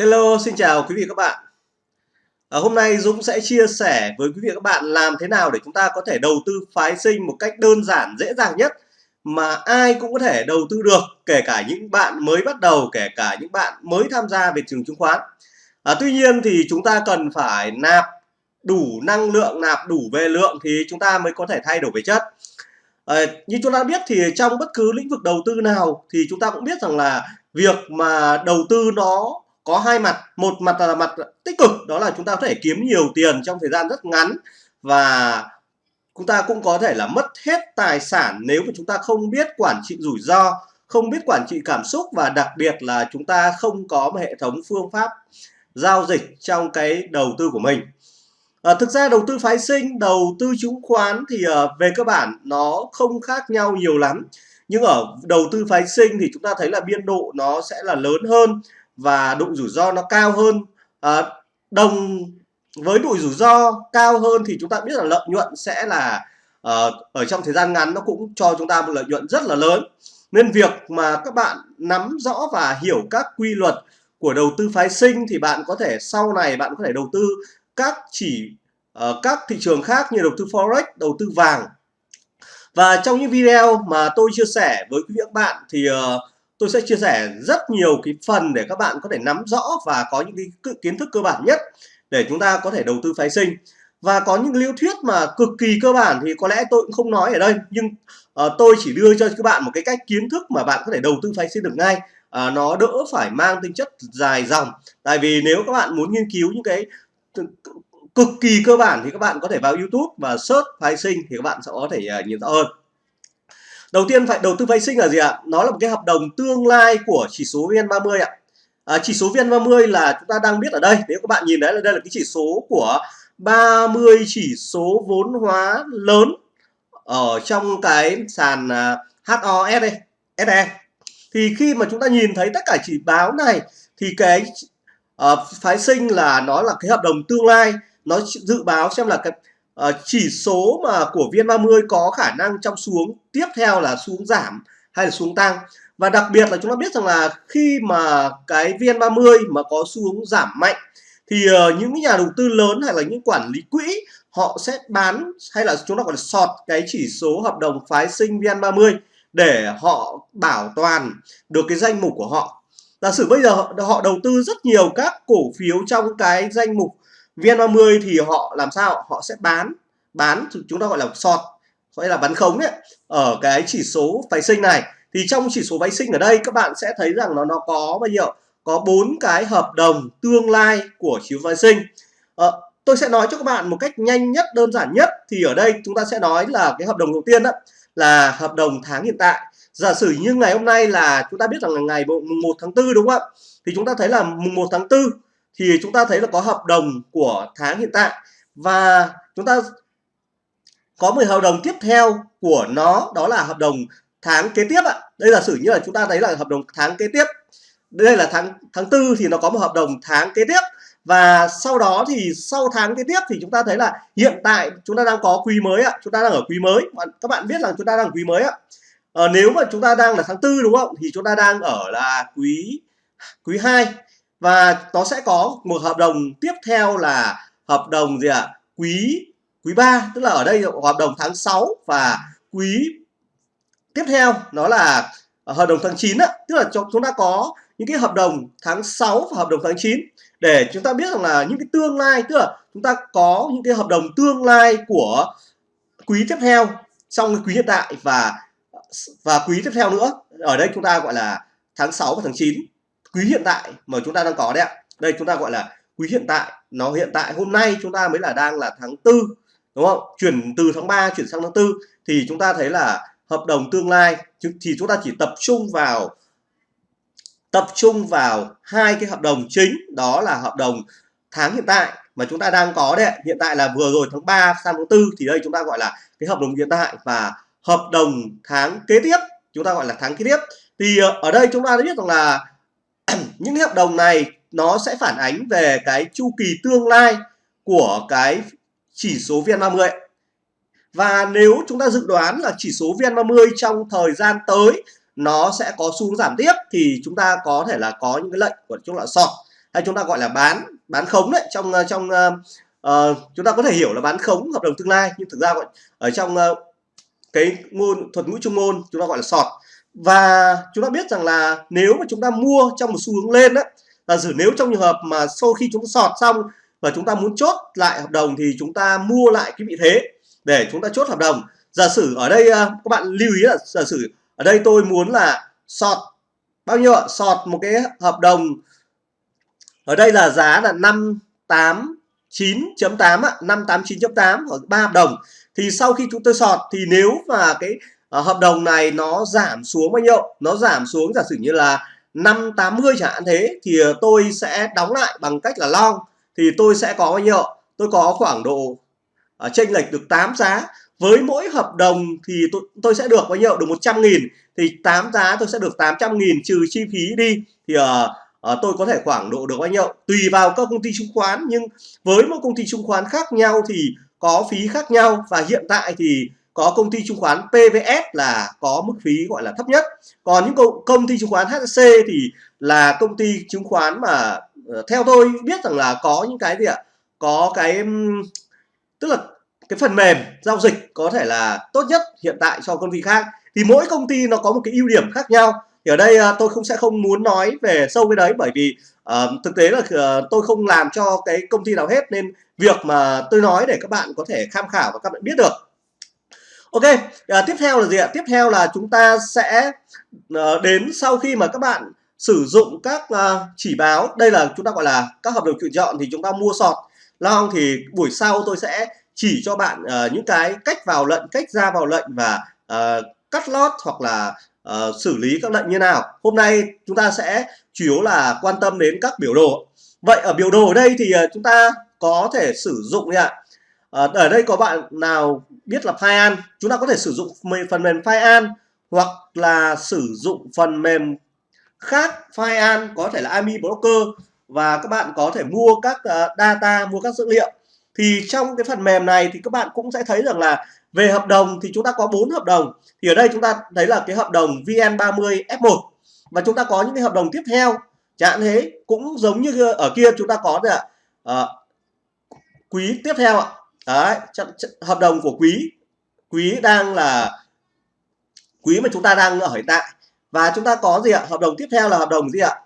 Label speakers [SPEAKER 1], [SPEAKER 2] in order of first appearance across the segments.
[SPEAKER 1] Hello, xin chào quý vị các bạn. À, hôm nay Dũng sẽ chia sẻ với quý vị các bạn làm thế nào để chúng ta có thể đầu tư phái sinh một cách đơn giản, dễ dàng nhất mà ai cũng có thể đầu tư được, kể cả những bạn mới bắt đầu, kể cả những bạn mới tham gia về trường chứng khoán. À, tuy nhiên thì chúng ta cần phải nạp đủ năng lượng, nạp đủ về lượng thì chúng ta mới có thể thay đổi về chất. À, như chúng ta biết thì trong bất cứ lĩnh vực đầu tư nào thì chúng ta cũng biết rằng là việc mà đầu tư nó có hai mặt. Một mặt là mặt tích cực đó là chúng ta có thể kiếm nhiều tiền trong thời gian rất ngắn và chúng ta cũng có thể là mất hết tài sản nếu mà chúng ta không biết quản trị rủi ro không biết quản trị cảm xúc và đặc biệt là chúng ta không có một hệ thống phương pháp giao dịch trong cái đầu tư của mình. À, thực ra đầu tư phái sinh đầu tư chứng khoán thì uh, về cơ bản nó không khác nhau nhiều lắm. Nhưng ở đầu tư phái sinh thì chúng ta thấy là biên độ nó sẽ là lớn hơn và độ rủi ro nó cao hơn. À, đồng với độ rủi ro cao hơn thì chúng ta biết là lợi nhuận sẽ là uh, ở trong thời gian ngắn nó cũng cho chúng ta một lợi nhuận rất là lớn. Nên việc mà các bạn nắm rõ và hiểu các quy luật của đầu tư phái sinh thì bạn có thể sau này bạn có thể đầu tư các chỉ uh, các thị trường khác như đầu tư forex đầu tư vàng. Và trong những video mà tôi chia sẻ với quý vị các bạn thì uh, tôi sẽ chia sẻ rất nhiều cái phần để các bạn có thể nắm rõ và có những cái kiến thức cơ bản nhất để chúng ta có thể đầu tư phái sinh. Và có những lý thuyết mà cực kỳ cơ bản thì có lẽ tôi cũng không nói ở đây nhưng uh, tôi chỉ đưa cho các bạn một cái cách kiến thức mà bạn có thể đầu tư phái sinh được ngay. Uh, nó đỡ phải mang tính chất dài dòng. Tại vì nếu các bạn muốn nghiên cứu những cái cực kỳ cơ bản thì các bạn có thể vào YouTube và search phái sinh thì các bạn sẽ có thể uh, nhìn rõ hơn đầu tiên phải đầu tư phái sinh là gì ạ? Nó là một cái hợp đồng tương lai của chỉ số VN30 ạ. À, chỉ số VN30 là chúng ta đang biết ở đây nếu các bạn nhìn đấy là đây là cái chỉ số của 30 chỉ số vốn hóa lớn ở trong cái sàn à, uh, HOSE SE thì khi mà chúng ta nhìn thấy tất cả chỉ báo này thì cái uh, phái sinh là nó là cái hợp đồng tương lai. Nó dự báo xem là cái uh, chỉ số mà của VN30 có khả năng trong xuống tiếp theo là xuống giảm hay là xuống tăng và đặc biệt là chúng ta biết rằng là khi mà cái VN30 mà có xuống giảm mạnh thì uh, những nhà đầu tư lớn hay là những quản lý quỹ họ sẽ bán hay là chúng ta gọi là sọt cái chỉ số hợp đồng phái sinh VN30 để họ bảo toàn được cái danh mục của họ. Giả sử bây giờ họ đầu tư rất nhiều các cổ phiếu trong cái danh mục VN30 thì họ làm sao? Họ sẽ bán bán chúng ta gọi là short gọi là bán khống ấy, ở cái chỉ số phái sinh này. Thì trong chỉ số phái sinh ở đây các bạn sẽ thấy rằng nó nó có bao nhiêu? Có bốn cái hợp đồng tương lai của chỉ số phái sinh. Ờ, tôi sẽ nói cho các bạn một cách nhanh nhất đơn giản nhất. Thì ở đây chúng ta sẽ nói là cái hợp đồng đầu tiên đó là hợp đồng tháng hiện tại. Giả sử như ngày hôm nay là chúng ta biết rằng là ngày mùng 1 tháng 4 đúng không ạ? Thì chúng ta thấy là mùng 1 tháng 4 thì chúng ta thấy là có hợp đồng của tháng hiện tại. Và chúng ta có một hợp đồng tiếp theo của nó đó là hợp đồng tháng kế tiếp ạ. Đây là sử như là chúng ta thấy là hợp đồng tháng kế tiếp. Đây là tháng tháng tư thì nó có một hợp đồng tháng kế tiếp. Và sau đó thì sau tháng kế tiếp thì chúng ta thấy là hiện tại chúng ta đang có quý mới ạ. Chúng ta đang ở quý mới. Các bạn biết rằng chúng ta đang ở quý mới ạ. À, nếu mà chúng ta đang là tháng tư đúng không? Thì chúng ta đang ở là quý quý 2 và nó sẽ có một hợp đồng tiếp theo là hợp đồng gì ạ? Quý quý 3 tức là ở đây hợp đồng tháng 6 và quý tiếp theo nó là hợp đồng tháng 9 á, tức là chúng ta có những cái hợp đồng tháng 6 và hợp đồng tháng 9 để chúng ta biết rằng là những cái tương lai tức là chúng ta có những cái hợp đồng tương lai của quý tiếp theo trong cái quý hiện tại và và quý tiếp theo nữa. Ở đây chúng ta gọi là tháng 6 và tháng 9 quý hiện tại mà chúng ta đang có đấy ạ. Đây chúng ta gọi là quý hiện tại. Nó hiện tại hôm nay chúng ta mới là đang là tháng tư, đúng không? Chuyển từ tháng 3 chuyển sang tháng 4 thì chúng ta thấy là hợp đồng tương lai thì chúng ta chỉ tập trung vào, tập trung vào hai cái hợp đồng chính, đó là hợp đồng tháng hiện tại mà chúng ta đang có đấy hiện tại là vừa rồi tháng 3 sang tháng 4 thì đây chúng ta gọi là cái hợp đồng hiện tại và hợp đồng tháng kế tiếp. Chúng ta gọi là tháng kế tiếp. Thì ờ, ở đây chúng ta đã biết rằng là những cái hợp đồng này nó sẽ phản ánh về cái chu kỳ tương lai của cái chỉ số VN30. Và nếu chúng ta dự đoán là chỉ số VN30 trong thời gian tới nó sẽ có xu hướng giảm tiếp thì chúng ta có thể là có những cái lệnh của chúng là sọt hay chúng ta gọi là bán bán khống đấy. Trong ờ, trong uh, chúng ta có thể hiểu là bán khống hợp đồng tương lai nhưng thực ra gọi ở trong uh, cái ngôn thuật ngữ trung ngôn chúng ta gọi là sọt và chúng ta biết rằng là nếu mà chúng ta mua trong một xu hướng lên đó là sử nếu trong trường hợp mà sau khi chúng ta sọt xong và chúng ta muốn chốt lại hợp đồng thì chúng ta mua lại cái vị thế để chúng ta chốt hợp đồng. Giả sử ở đây à, các bạn lưu ý là giả sử ở đây tôi muốn là sọt, bao nhiêu ạ? Sọt một cái hợp đồng, ở đây là giá là 589.8 ạ 589.8 ở ba hợp đồng. Thì sau khi chúng tôi sọt thì nếu mà cái uh, hợp đồng này nó giảm xuống bao nhiêu? Nó giảm xuống giả sử như là 580 chẳng hạn thế thì ờ, tôi sẽ đóng lại bằng cách là long. Thì tôi sẽ có bao nhiêu? Tôi có khoảng độ uh, chênh lệch được 8 giá. Với mỗi hợp đồng thì tôi, tôi sẽ được bao nhiêu? Được 100 nghìn. Thì 8 giá tôi sẽ được 800 nghìn trừ chi phí đi. Thì uh, uh, tôi có thể khoảng độ được bao nhiêu? Tùy vào các công ty chứng khoán nhưng với một công ty chứng khoán khác nhau thì có phí khác nhau. Và hiện tại thì có công ty chứng khoán PVS là có mức phí gọi là thấp nhất. Còn những công, công ty chứng khoán HSC thì là công ty chứng khoán mà ờ, theo tôi biết rằng là có những cái gì ạ? Có cái tức là cái phần mềm giao dịch có thể là tốt nhất hiện tại cho công ty khác. Thì mỗi công ty nó có một cái ưu điểm khác nhau. Thì ở đây ờ, tôi không sẽ không muốn nói về sâu cái đấy bởi vì uh, thực tế là uh, tôi không làm cho cái công ty nào hết nên việc mà tôi nói để các bạn có thể tham khảo và các bạn biết được. Ok, à, tiếp theo là gì ạ? Tiếp theo là chúng ta sẽ à, đến sau khi mà các bạn sử dụng các à, chỉ báo, đây là chúng ta gọi là các hợp đồng chuyển chọn thì chúng ta mua sọt long thì buổi sau tôi sẽ chỉ cho bạn à, những cái cách vào lệnh, cách ra vào lệnh và à, cắt lót hoặc là à, xử lý các lệnh như nào. Hôm nay chúng ta sẽ chủ yếu là quan tâm đến các biểu đồ. Vậy ở biểu đồ ở đây thì à, chúng ta có thể sử dụng ạ. À, ở đây có bạn nào biết là Fian chúng ta có thể sử dụng phần mềm Fian hoặc là sử dụng phần mềm khác Fian có thể là AMI Broker. Và các bạn có thể mua các ờ, data mua các dữ liệu. Thì trong cái phần mềm này thì các bạn cũng sẽ thấy rằng là về hợp đồng thì chúng ta có bốn hợp đồng. Thì ở đây chúng ta thấy là cái hợp đồng VN30 F1 và chúng ta có những cái hợp đồng tiếp theo. Chẳng thế cũng giống như ở kia chúng ta có là uh, quý tiếp theo ạ. Đấy, hợp đồng của quý quý đang là quý mà chúng ta đang ở hiện tại. Và chúng ta có gì ạ? Hợp đồng tiếp theo là hợp đồng gì ạ?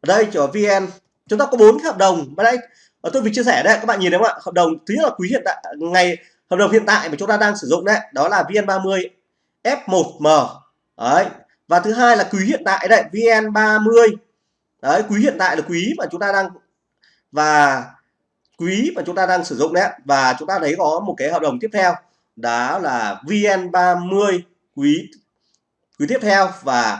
[SPEAKER 1] Ở đây cho vn. Chúng ta có bốn hợp đồng. Ở đây ờ, tôi vừa chia sẻ đây các bạn nhìn thấy không ạ? Hợp đồng thứ nhất là quý hiện tại ngày hợp đồng hiện tại mà chúng ta đang sử dụng đấy đó là vn 30 f1m đấy. Và thứ hai là quý hiện tại đấy vn 30 đấy quý hiện tại là quý mà chúng ta đang và quý mà chúng ta đang sử dụng đấy và chúng ta thấy có một cái hợp đồng tiếp theo đó là VN30 quý quý tiếp theo. Và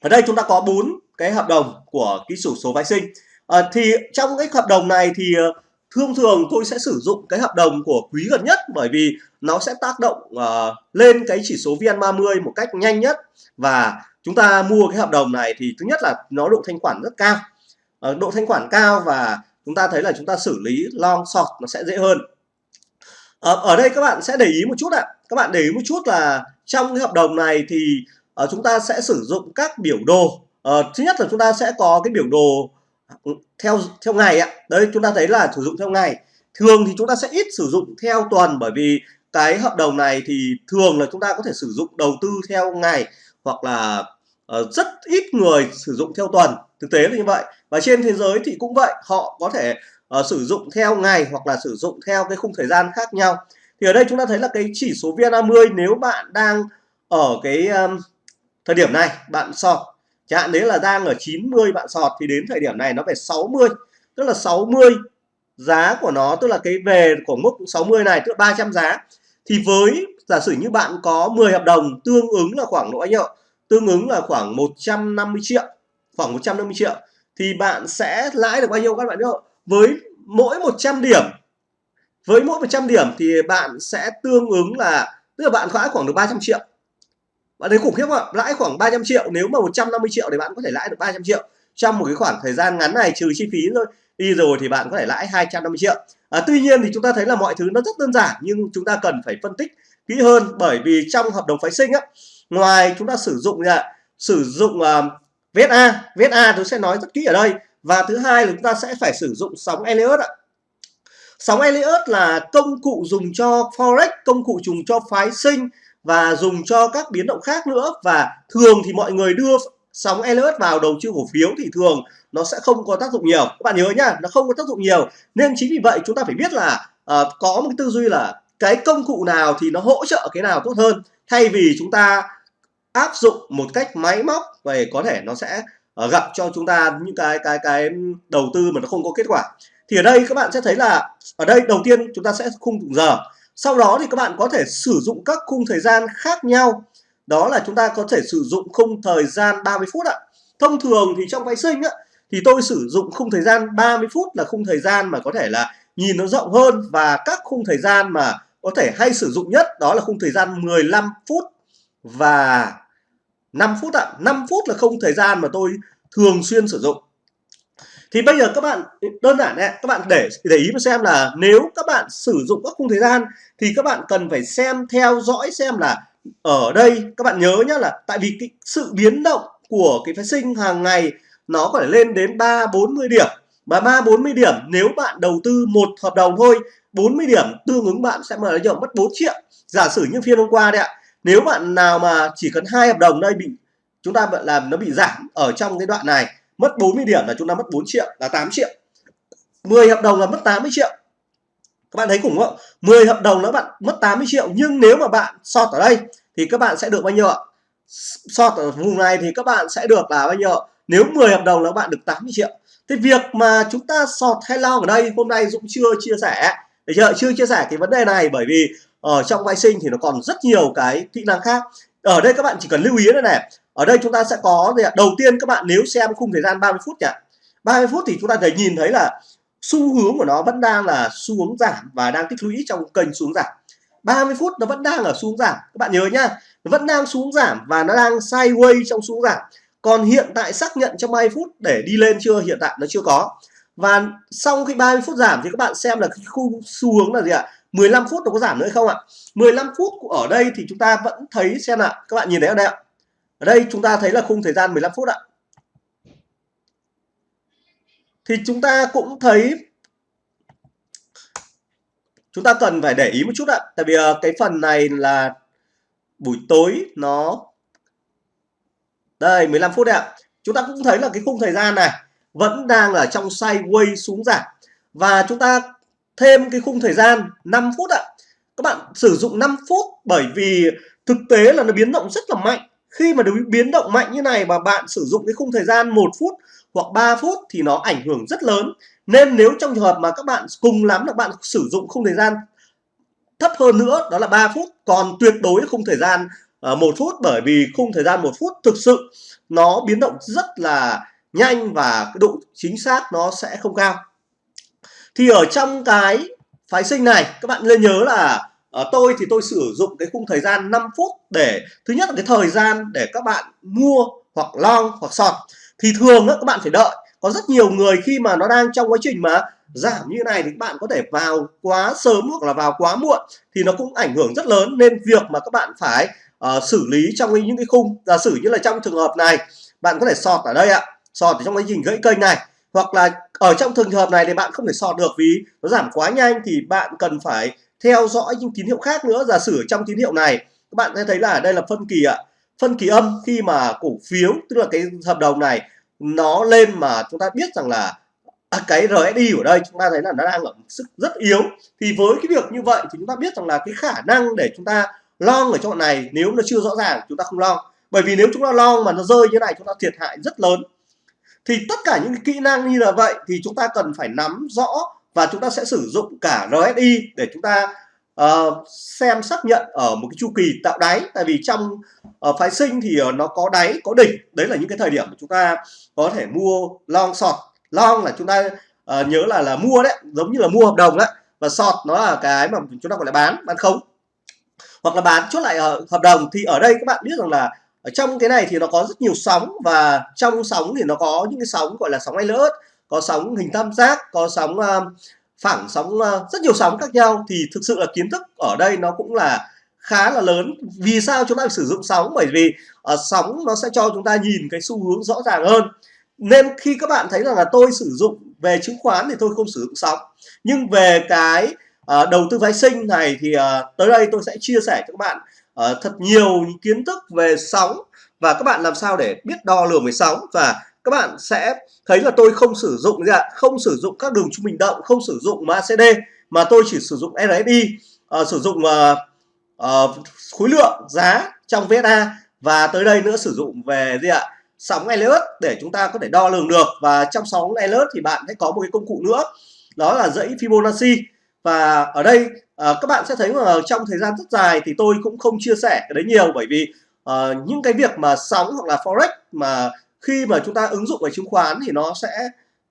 [SPEAKER 1] ở đây chúng ta có bốn cái hợp đồng của ký sổ số phái sinh. À, thì trong cái hợp đồng này thì ờ, thông thường tôi sẽ sử dụng cái hợp đồng của quý gần nhất bởi vì nó sẽ tác động uh, lên cái chỉ số VN30 một cách nhanh nhất. Và chúng ta mua cái hợp đồng này thì thứ nhất là nó độ thanh khoản rất cao. Ờ, độ thanh khoản cao và chúng ta thấy là chúng ta xử lý long short nó sẽ dễ hơn. Ở, ở đây các bạn sẽ để ý một chút ạ. Các bạn để ý một chút là trong cái hợp đồng này thì uh, chúng ta sẽ sử dụng các biểu đồ. Uh, thứ nhất là chúng ta sẽ có cái biểu đồ theo theo ngày ạ. Đấy chúng ta thấy là sử dụng theo ngày. Thường thì chúng ta sẽ ít sử dụng theo tuần bởi vì cái hợp đồng này thì thường là chúng ta có thể sử dụng đầu tư theo ngày hoặc là uh, rất ít người sử dụng theo tuần thực tế là như vậy. Và trên thế giới thì cũng vậy họ có thể uh, sử dụng theo ngày hoặc là sử dụng theo cái khung thời gian khác nhau. Thì ở đây chúng ta thấy là cái chỉ số VN30 nếu bạn đang ở cái um, thời điểm này bạn sọt chẳng hạn đấy là đang ở 90 bạn sọt thì đến thời điểm này nó về 60 tức là 60 giá của nó tức là cái về của mức 60 này tức là 300 giá. Thì với giả sử như bạn có 10 hợp đồng tương ứng là khoảng độ bao nhiêu tương ứng là khoảng 150 triệu khoảng 150 triệu thì bạn sẽ lãi được bao nhiêu các bạn biết không? Với mỗi 100 điểm với mỗi 100 điểm thì bạn sẽ tương ứng là tức là bạn lãi khoảng được 300 triệu. Bạn thấy khủng khiếp không ạ? Lãi khoảng 300 triệu nếu mà 150 triệu thì bạn có thể lãi được 300 triệu. Trong một cái khoảng thời gian ngắn này trừ chi phí thôi đi rồi thì bạn có thể lãi 250 triệu. À, tuy nhiên thì chúng ta thấy là mọi thứ nó rất đơn giản nhưng chúng ta cần phải phân tích kỹ hơn bởi vì trong hợp đồng phái sinh á ngoài chúng ta sử dụng là sử dụng uh, Viết A, viết A, tôi sẽ nói rất kỹ ở đây. Và thứ hai là chúng ta sẽ phải sử dụng sóng Elliott ạ. Sóng Elliott là công cụ dùng cho forex công cụ dùng cho phái sinh và dùng cho các biến động khác nữa. Và thường thì mọi người đưa sóng Elliott vào đầu tư cổ phiếu thì thường nó sẽ không có tác dụng nhiều. Các bạn nhớ nhá nó không có tác dụng nhiều. Nên chính vì vậy chúng ta phải biết là uh, có một cái tư duy là cái công cụ nào thì nó hỗ trợ cái nào tốt hơn. Thay vì chúng ta áp dụng một cách máy móc về có thể nó sẽ ờ, gặp cho chúng ta những cái cái cái đầu tư mà nó không có kết quả. Thì ở đây các bạn sẽ thấy là ở đây đầu tiên chúng ta sẽ khung giờ. Sau đó thì các bạn có thể sử dụng các khung thời gian khác nhau. Đó là chúng ta có thể sử dụng khung thời gian 30 phút ạ. Thông thường thì trong phái sinh á, thì tôi sử dụng khung thời gian 30 phút là khung thời gian mà có thể là nhìn nó rộng hơn và các khung thời gian mà có thể hay sử dụng nhất đó là khung thời gian 15 phút và 5 phút ạ à. 5 phút là không thời gian mà tôi thường xuyên sử dụng thì bây giờ các bạn đơn giản này, các bạn để để ý mà xem là nếu các bạn sử dụng các khung thời gian thì các bạn cần phải xem theo dõi xem là ở đây các bạn nhớ nhá là tại vì cái sự biến động của cái phái sinh hàng ngày nó có thể lên đến 3 40 điểm mà 3 40 điểm nếu bạn đầu tư một hợp đồng thôi 40 điểm tương ứng bạn sẽ mở được mất 4 triệu giả sử như phiên hôm qua đấy ạ nếu bạn nào mà chỉ cần hai hợp đồng đây bị, chúng ta làm nó bị giảm ở trong cái đoạn này, mất 40 điểm là chúng ta mất 4 triệu, là 8 triệu. 10 hợp đồng là mất 80 triệu. Các bạn thấy khủng không 10 hợp đồng nó bạn mất 80 triệu, nhưng nếu mà bạn sọt ở đây thì các bạn sẽ được bao nhiêu ạ? Sọt ở vùng này thì các bạn sẽ được là bao nhiêu nếu 10 hợp đồng là bạn được 80 triệu. Thì việc mà chúng ta sọt hay long ở đây, hôm nay Dũng chưa chia sẻ. Để chưa? Chưa chia sẻ cái vấn đề này bởi vì ở trong vay sinh thì nó còn rất nhiều cái kỹ năng khác. Ở đây các bạn chỉ cần lưu ý đây này, ở đây chúng ta sẽ có gì ạ? Đầu tiên các bạn nếu xem khung thời gian 30 phút nhỉ? 30 phút thì chúng ta thấy nhìn thấy là xu hướng của nó vẫn đang là xu hướng giảm và đang tích lũy trong kênh xuống giảm. 30 phút nó vẫn đang ở xuống giảm. Các bạn nhớ nhá, nó vẫn đang xuống giảm và nó đang sideways trong xuống giảm. Còn hiện tại xác nhận trong 30 phút để đi lên chưa? Hiện tại nó chưa có. Và sau khi 30 phút giảm thì các bạn xem là cái khu xu hướng là gì ạ? 15 phút nó có giảm nữa không ạ? 15 phút ở đây thì chúng ta vẫn thấy xem ạ các bạn nhìn thấy ở đây ạ? Ở đây chúng ta thấy là khung thời gian 15 phút ạ. Thì chúng ta cũng thấy chúng ta cần phải để ý một chút ạ. Tại vì ờ, cái phần này là buổi tối nó đây 15 phút ạ. Chúng ta cũng thấy là cái khung thời gian này vẫn đang ở trong sideways xuống giảm. Và chúng ta thêm cái khung thời gian 5 phút ạ. Các bạn sử dụng 5 phút bởi vì thực tế là nó biến động rất là mạnh. Khi mà biến động mạnh như này mà bạn sử dụng cái khung thời gian một phút hoặc 3 phút thì nó ảnh hưởng rất lớn. Nên nếu trong trường hợp mà các bạn cùng lắm là bạn sử dụng khung thời gian thấp hơn nữa đó là 3 phút còn tuyệt đối khung thời gian uh, một phút bởi vì khung thời gian một phút thực sự nó biến động rất là nhanh và cái độ chính xác nó sẽ không cao thì ở trong cái phái sinh này các bạn nên nhớ là ở tôi thì tôi sử dụng cái khung thời gian 5 phút để thứ nhất là cái thời gian để các bạn mua hoặc long hoặc sọt. Thì thường đó, các bạn phải đợi. Có rất nhiều người khi mà nó đang trong quá trình mà giảm như này thì các bạn có thể vào quá sớm hoặc là vào quá muộn thì nó cũng ảnh hưởng rất lớn. Nên việc mà các bạn phải uh, xử lý trong những cái khung giả sử như là trong trường hợp này bạn có thể sọt ở đây ạ. Sọt ở trong quá trình gãy kênh này hoặc là ở trong trường hợp này thì bạn không thể sọt được vì nó giảm quá nhanh thì bạn cần phải theo dõi những tín hiệu khác nữa. Giả sử trong tín hiệu này các bạn sẽ thấy là đây là phân kỳ ạ. Phân kỳ âm khi mà cổ phiếu tức là cái hợp đồng này nó lên mà chúng ta biết rằng là à, cái RSI ở đây chúng ta thấy là nó đang ở sức rất yếu. Thì với cái việc như vậy thì chúng ta biết rằng là cái khả năng để chúng ta long ở chỗ này nếu nó chưa rõ ràng chúng ta không long. Bởi vì nếu chúng ta long mà nó rơi như này chúng ta thiệt hại rất lớn thì tất cả những kỹ năng như là vậy thì chúng ta cần phải nắm rõ và chúng ta sẽ sử dụng cả RSI để chúng ta uh, xem xác nhận ở một cái chu kỳ tạo đáy. Tại vì trong uh, phái sinh thì uh, nó có đáy có đỉnh. Đấy là những cái thời điểm mà chúng ta có thể mua long sọt. Long là chúng ta uh, nhớ là là mua đấy giống như là mua hợp đồng đấy và sọt nó là cái mà chúng ta gọi là bán bán khống. Hoặc là bán chốt lại ở hợp đồng. Thì ở đây các bạn biết rằng là ở trong cái này thì nó có rất nhiều sóng và trong sóng thì nó có những cái sóng gọi là sóng Elliott có sóng hình tam giác có sóng uh, phẳng sóng uh, rất nhiều sóng khác nhau. Thì thực sự là kiến thức ở đây nó cũng là khá là lớn. Vì sao chúng ta phải sử dụng sóng? Bởi vì uh, sóng nó sẽ cho chúng ta nhìn cái xu hướng rõ ràng hơn. Nên khi các bạn thấy rằng là tôi sử dụng về chứng khoán thì tôi không sử dụng sóng. Nhưng về cái uh, đầu tư phái sinh này thì uh, tới đây tôi sẽ chia sẻ cho các bạn uh, thật nhiều kiến thức về sóng và các bạn làm sao để biết đo lường về sóng và các bạn sẽ thấy là tôi không sử dụng gì ạ? Không sử dụng các đường trung bình động không sử dụng MACD mà tôi chỉ sử dụng RSI uh, ờ, sử dụng uh, uh, khối lượng giá trong VSA và tới đây nữa sử dụng về gì ạ? Sóng Elliott để chúng ta có thể đo lường được và trong sóng Elliott thì bạn sẽ có một cái công cụ nữa đó là dãy Fibonacci và ở đây uh, các bạn sẽ thấy là trong thời gian rất dài thì tôi cũng không chia sẻ cái đấy nhiều bởi vì uh, những cái việc mà sóng hoặc là forex mà khi mà chúng ta ứng dụng về chứng khoán thì nó sẽ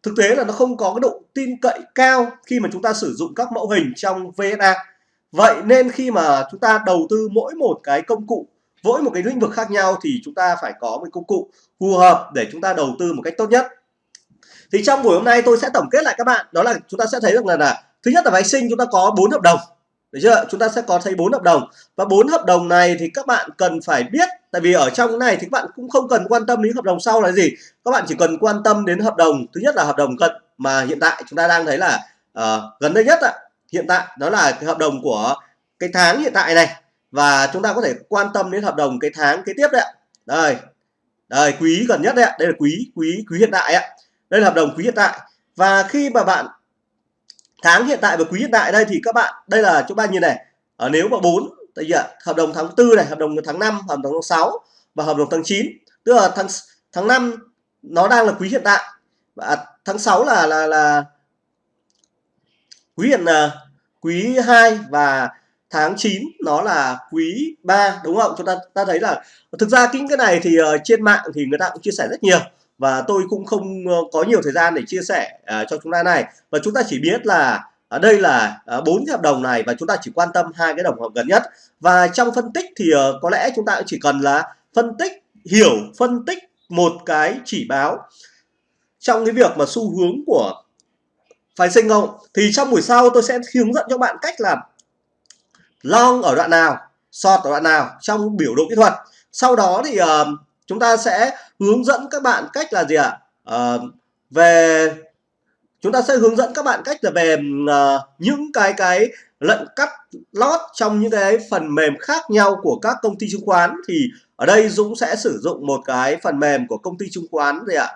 [SPEAKER 1] thực tế là nó không có cái độ tin cậy cao khi mà chúng ta sử dụng các mẫu hình trong VSA vậy nên khi mà chúng ta đầu tư mỗi một cái công cụ mỗi một cái lĩnh vực khác nhau thì chúng ta phải có một công cụ phù hợp để chúng ta đầu tư một cách tốt nhất. Thì trong buổi hôm nay tôi sẽ tổng kết lại các bạn. Đó là chúng ta sẽ thấy được là, là thứ nhất là phái sinh chúng ta có bốn hợp đồng được chưa? Chúng ta sẽ có thấy bốn hợp đồng. Và bốn hợp đồng này thì các bạn cần phải biết tại vì ở trong cái này thì các bạn cũng không cần quan tâm đến hợp đồng sau là gì. Các bạn chỉ cần quan tâm đến hợp đồng thứ nhất là hợp đồng cận mà hiện tại chúng ta đang thấy là uh, gần đây nhất ạ. Hiện tại đó là cái hợp đồng của cái tháng hiện tại này. Và chúng ta có thể quan tâm đến hợp đồng cái tháng kế tiếp đấy ạ. Đây đây quý gần nhất đấy ạ. Đây là quý quý quý hiện tại ạ. Đây là hợp đồng quý hiện tại. Và khi mà bạn tháng hiện tại và quý hiện tại đây thì các bạn đây là chúng ta nhìn này. Ở nếu mà bốn tại vì hợp đồng tháng tư này hợp đồng tháng 5 hợp đồng tháng 6 và hợp đồng tháng 9 tức là tháng tháng 5 nó đang là quý hiện tại. Và tháng 6 là là là quý hiện là quý 2 và tháng 9 nó là quý 3 đúng không? Chúng ta ta thấy là thực ra những cái này thì uh, trên mạng thì người ta cũng chia sẻ rất nhiều và tôi cũng không ờ, có nhiều thời gian để chia sẻ uh, cho chúng ta này. Và chúng ta chỉ biết là ở đây là à, bốn hợp đồng này và chúng ta chỉ quan tâm hai cái đồng hợp gần nhất. Và trong phân tích thì uh, có lẽ chúng ta chỉ cần là phân tích hiểu phân tích một cái chỉ báo trong cái việc mà xu hướng của phái sinh không. Thì trong buổi sau tôi sẽ hướng dẫn cho bạn cách là long ở đoạn nào short ở đoạn nào trong biểu đồ kỹ thuật. Sau đó thì uh, chúng ta sẽ hướng dẫn các bạn cách là gì ạ? Uh, về chúng ta sẽ hướng dẫn các bạn cách là về uh, những cái cái lệnh cắt lót trong những cái phần mềm khác nhau của các công ty chứng khoán. Thì ở đây Dũng sẽ sử dụng một cái phần mềm của công ty chứng khoán gì ạ?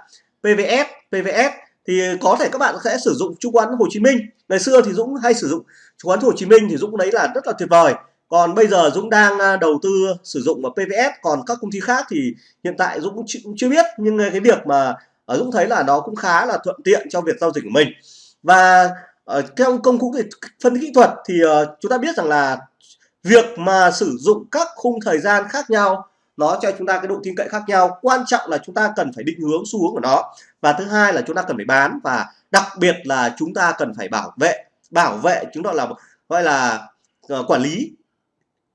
[SPEAKER 1] PVS PVS thì có thể các bạn sẽ sử dụng chứng khoán Hồ Chí Minh. Ngày xưa thì Dũng hay sử dụng chứng khoán Hồ Chí Minh thì Dũng đấy là rất là tuyệt vời còn bây giờ Dũng đang à, đầu tư à, sử dụng vào PVS còn các công ty khác thì hiện tại Dũng cũng chưa biết. Nhưng à, cái việc mà ở Dũng thấy là nó cũng khá là thuận tiện cho việc giao dịch của mình. Và ở trong công cụ phân kỹ thuật thì chúng ta biết rằng là việc mà sử dụng các khung thời gian khác nhau, nó cho chúng ta cái độ tin cậy khác nhau. Quan trọng là chúng ta cần phải định hướng xu hướng của nó. Và thứ hai là chúng ta cần phải bán. Và đặc biệt là chúng ta cần phải bảo vệ bảo vệ chúng ta là, gọi là ờ, quản lý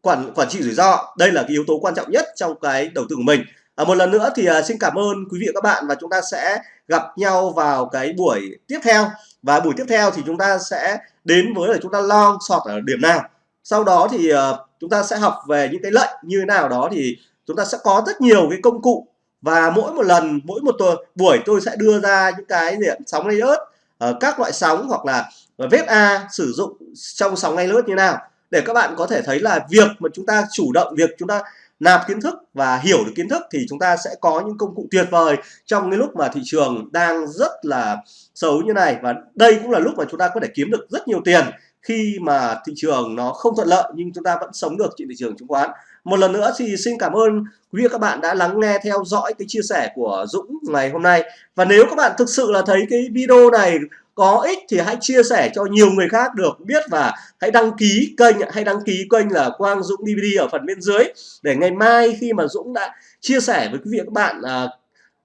[SPEAKER 1] quản quản trị rủi ro. Đây là cái yếu tố quan trọng nhất trong cái đầu tư của mình. À, một lần nữa thì uh, xin cảm ơn quý vị và các bạn và chúng ta sẽ gặp nhau vào cái buổi tiếp theo. Và buổi tiếp theo thì chúng ta sẽ đến với là chúng ta long sọt ở điểm nào. Sau đó thì uh, chúng ta sẽ học về những cái lệnh như thế nào đó thì chúng ta sẽ có rất nhiều cái công cụ. Và mỗi một lần mỗi một tuần buổi tôi sẽ đưa ra những cái diện sóng layer uh, ờ, các loại sóng hoặc là ờ, vết A sử dụng trong sóng layer như nào để các bạn có thể thấy là việc mà chúng ta chủ động, việc chúng ta nạp kiến thức và hiểu được kiến thức thì chúng ta sẽ có những công cụ tuyệt vời trong cái lúc mà thị trường đang rất là xấu như này. Và đây cũng là lúc mà chúng ta có thể kiếm được rất nhiều tiền khi mà thị trường nó không thuận lợi nhưng chúng ta vẫn sống được trên thị trường chứng khoán một lần nữa thì xin cảm ơn quý vị các bạn đã lắng nghe theo dõi cái chia sẻ của Dũng ngày hôm nay và nếu các bạn thực sự là thấy cái video này có ích thì hãy chia sẻ cho nhiều người khác được biết và hãy đăng ký kênh hay đăng ký kênh là Quang Dũng DVD ở phần bên dưới để ngày mai khi mà Dũng đã chia sẻ với quý vị các bạn à,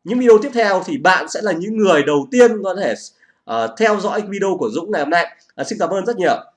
[SPEAKER 1] những video tiếp theo thì bạn sẽ là những người đầu tiên có thể à, theo dõi video của Dũng ngày hôm nay. À, xin cảm ơn rất nhiều.